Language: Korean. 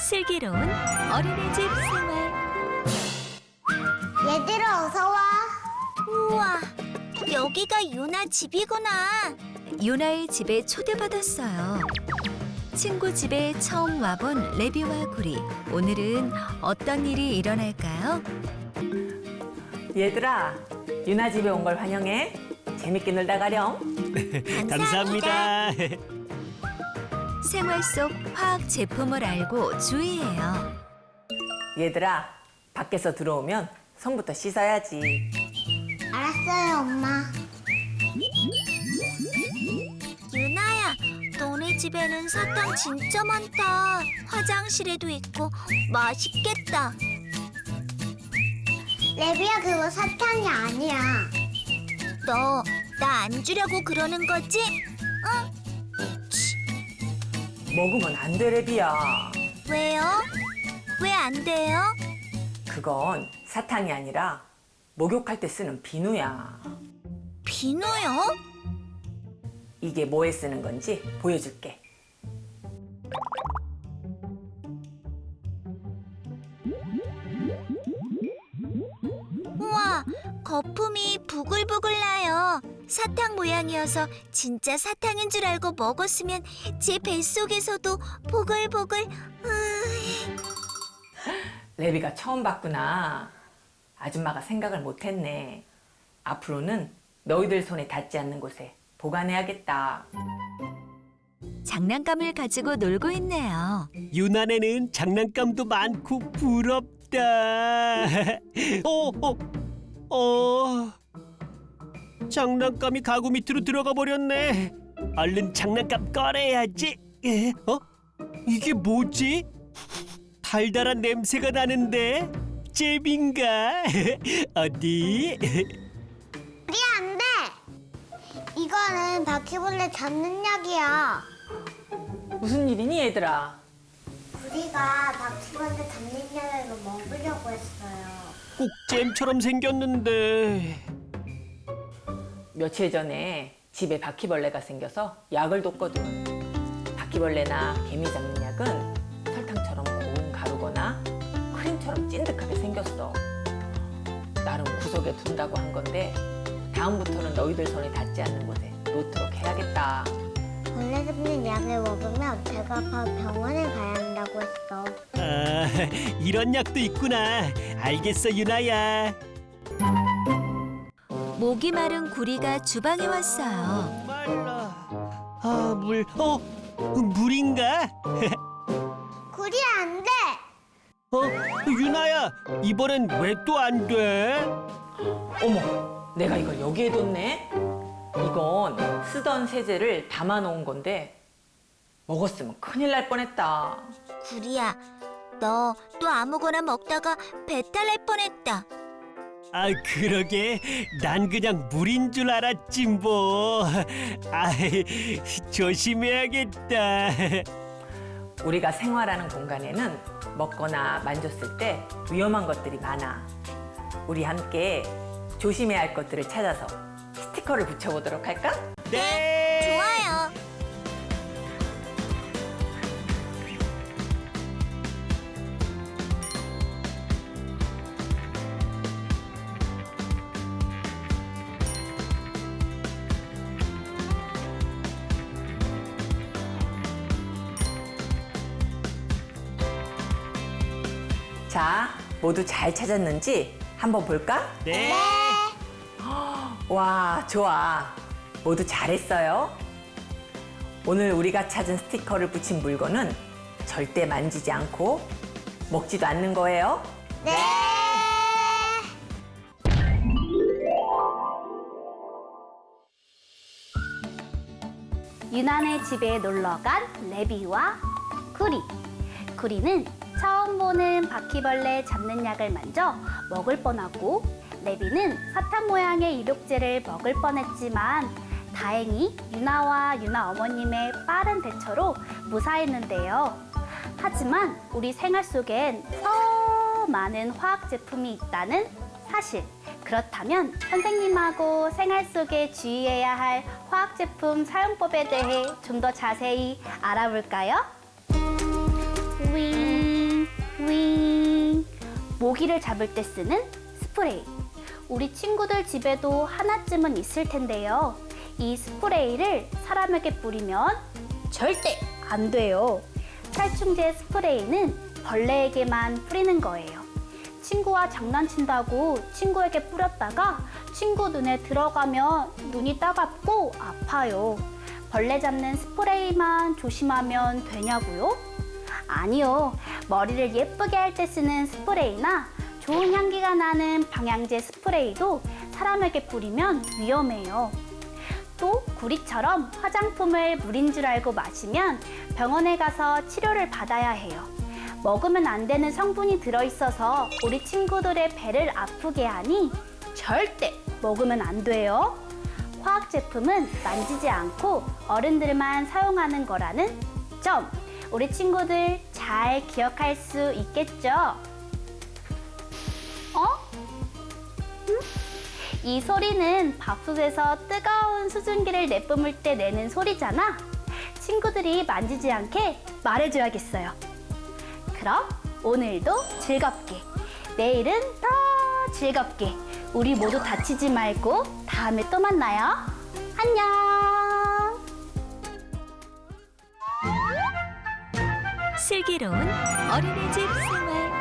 슬기로운 어린이집 생활. 얘들아 어서 와. 우와, 여기가 유나 집이구나. 유나의 집에 초대받았어요. 친구 집에 처음 와본 레비와 구리. 오늘은 어떤 일이 일어날까요? 얘들아, 유나 집에 온 걸 환영해. 재밌게 놀다 가렴. 감사합니다. 생활 속 화학 제품을 알고 주의해요. 얘들아, 밖에서 들어오면 손부터 씻어야지. 알았어요 엄마. 유나야, 너네 집에는 사탕 진짜 많다. 화장실에도 있고 맛있겠다. 레비야 그거 사탕이 아니야. 너 나 안 주려고 그러는 거지? 먹으면 안 돼, 레비야. 왜요? 왜 안 돼요? 그건 사탕이 아니라 목욕할 때 쓰는 비누야. 비누요? 이게 뭐에 쓰는 건지 보여줄게. 우와, 거품이. 사탕 모양이어서 진짜 사탕인 줄 알고 먹었으면 제 뱃속에서도 보글보글. 으이, 레비가 처음 봤구나. 아줌마가 생각을 못했네. 앞으로는 너희들 손에 닿지 않는 곳에 보관해야겠다. 장난감을 가지고 놀고 있네요. 유난에는 장난감도 많고 부럽다. 어, 어, 어. 장난감이 가구 밑으로 들어가 버렸네. 얼른 장난감 꺼내야지. 에? 어? 이게 뭐지? 달달한 냄새가 나는데 잼인가? 어디? 우리 안 돼. 이거는 바퀴벌레 잡는 약이야. 무슨 일이니, 얘들아? 우리가 바퀴벌레 잡는 약을 먹으려고 했어요. 꼭 잼처럼 생겼는데. 며칠 전에 집에 바퀴벌레가 생겨서 약을 뒀거든. 바퀴벌레나 개미 잡는 약은 설탕처럼 고운 가루거나 크림처럼 찐득하게 생겼어. 나름 구석에 둔다고 한 건데 다음부터는 너희들 손에 닿지 않는 곳에 놓도록 해야겠다. 벌레 잡는 약을 먹으면 배가 아파 병원에 가야 한다고 했어. 아, 이런 약도 있구나. 알겠어, 유나야. 목이 마른 구리가 주방에 왔어요. 말라. 아, 물. 어, 물인가? 구리 안 돼. 어, 유나야, 이번엔 왜 또 안 돼? 어머, 내가 이걸 여기에 뒀네? 이건 쓰던 세제를 담아놓은 건데 먹었으면 큰일 날 뻔했다. 구리야, 너 또 아무거나 먹다가 배탈 날 뻔했다. 아, 그러게. 난 그냥 물인 줄 알았지 뭐. 아이, 조심해야겠다. 우리가 생활하는 공간에는 먹거나 만졌을 때 위험한 것들이 많아. 우리 함께 조심해야 할 것들을 찾아서 스티커를 붙여보도록 할까? 네. 자, 모두 잘 찾았는지 한번 볼까? 네. 와, 좋아. 모두 잘했어요. 오늘 우리가 찾은 스티커를 붙인 물건은 절대 만지지 않고 먹지도 않는 거예요. 네. 유난의 집에 놀러 간 레비와 구리. 구리는 처음 보는 바퀴벌레 잡는 약을 만져 먹을 뻔하고 레비는 사탕 모양의 입욕제를 먹을 뻔했지만 다행히 유나와 유나 어머님의 빠른 대처로 무사했는데요. 하지만 우리 생활 속엔 더 많은 화학 제품이 있다는 사실. 그렇다면 선생님하고 생활 속에 주의해야 할 화학 제품 사용법에 대해 좀 더 자세히 알아볼까요? 위 윙. 모기를 잡을 때 쓰는 스프레이. 우리 친구들 집에도 하나쯤은 있을 텐데요. 이 스프레이를 사람에게 뿌리면 절대 안 돼요. 살충제 스프레이는 벌레에게만 뿌리는 거예요. 친구와 장난친다고 친구에게 뿌렸다가 친구 눈에 들어가면 눈이 따갑고 아파요. 벌레 잡는 스프레이만 조심하면 되냐고요? 아니요. 머리를 예쁘게 할 때 쓰는 스프레이나 좋은 향기가 나는 방향제 스프레이도 사람에게 뿌리면 위험해요. 또 구리처럼 화장품을 물인 줄 알고 마시면 병원에 가서 치료를 받아야 해요. 먹으면 안 되는 성분이 들어있어서 우리 친구들의 배를 아프게 하니 절대 먹으면 안 돼요. 화학 제품은 만지지 않고 어른들만 사용하는 거라는 점 우리 친구들 잘 기억할 수 있겠죠? 어? 음? 이 소리는 밥솥에서 뜨거운 수증기를 내뿜을 때 내는 소리잖아. 친구들이 만지지 않게 말해줘야겠어요. 그럼 오늘도 즐겁게, 내일은 더 즐겁게, 우리 모두 다치지 말고 다음에 또 만나요. 안녕! 슬기로운 어린이집 생활